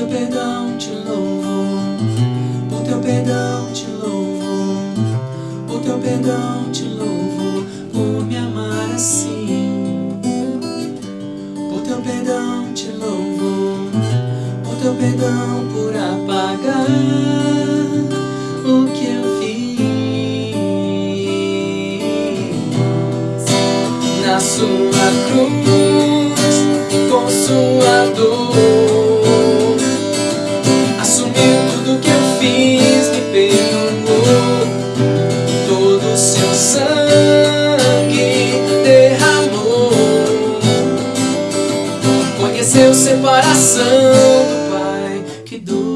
teu perdão te louvo, por teu perdão te louvo, por teu perdão te louvo, por me amar assim. Por teu perdão te louvo, por teu perdão por apagar o que eu fiz na sua cruz. Fiz me perdoou. Todo o seu sangue derramou. Conheceu separação do Pai que dor.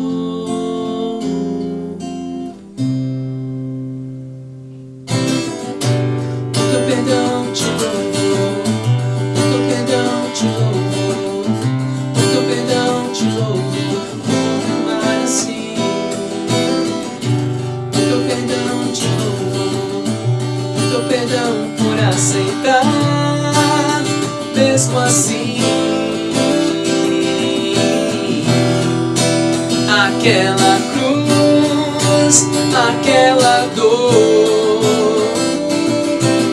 Aquela cruz, aquela dor.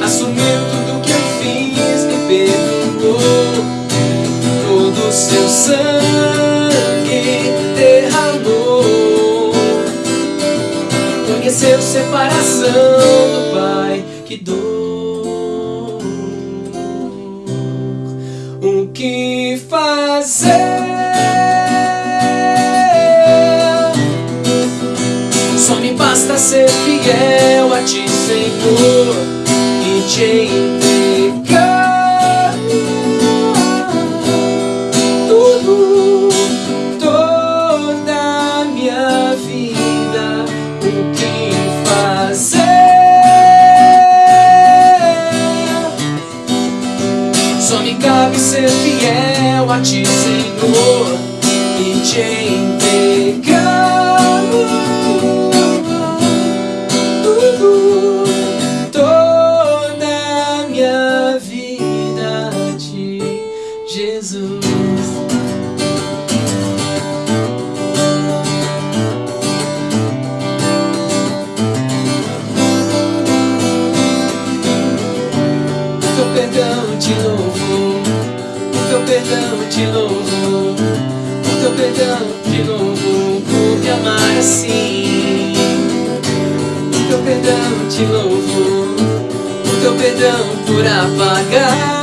Assumiu tudo que eu fiz, me perdoou. Todo o seu sangue derramou. Conheceu separação do Pai, que dor. O que fazer? Só me basta ser fiel a ti, Senhor, e te entregar tudo, toda minha vida. O que fazer? Só me cabe ser fiel a ti, Senhor, e te entregar amar assim. O teu perdão te louvou, o teu perdão por apagar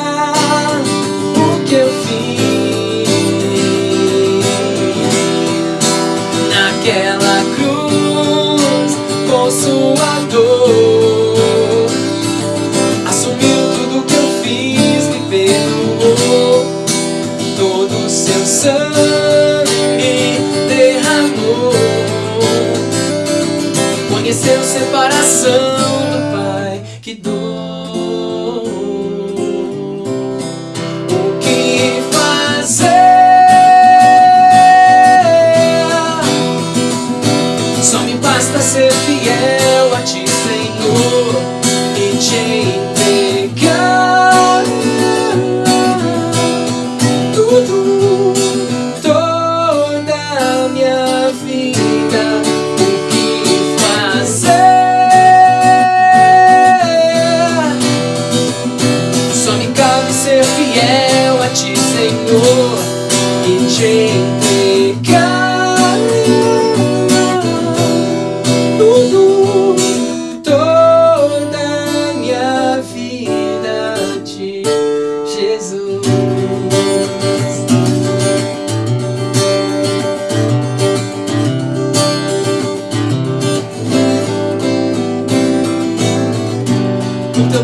Conheceu separação do Pai, que dor.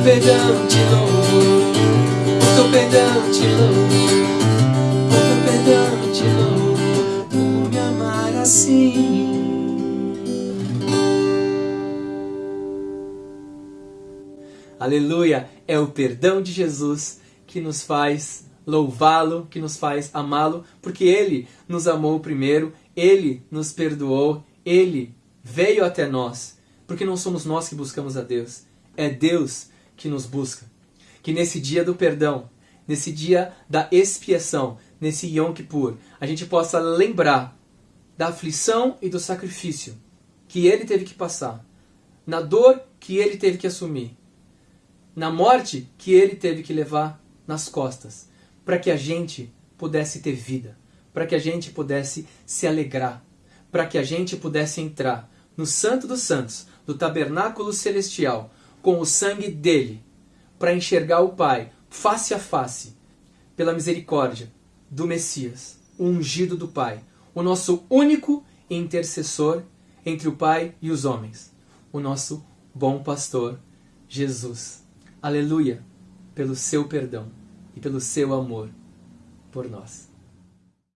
Perdão te louvou, o teu perdão te louvou, o teu perdão te louvou por me amar assim. Aleluia! É o perdão de Jesus que nos faz louvá-lo, que nos faz amá-lo, porque ele nos amou primeiro, ele nos perdoou, ele veio até nós, porque não somos nós que buscamos a Deus, é Deus que nos busca. Que nesse dia do perdão, nesse dia da expiação, nesse Yom Kippur, a gente possa lembrar da aflição e do sacrifício que ele teve que passar, na dor que ele teve que assumir, na morte que ele teve que levar nas costas, para que a gente pudesse ter vida, para que a gente pudesse se alegrar, para que a gente pudesse entrar no Santo dos Santos, do tabernáculo celestial, com o sangue dele, para enxergar o Pai face a face, pela misericórdia do Messias, o ungido do Pai, o nosso único intercessor entre o Pai e os homens, o nosso bom pastor, Jesus. Aleluia, pelo seu perdão e pelo seu amor por nós.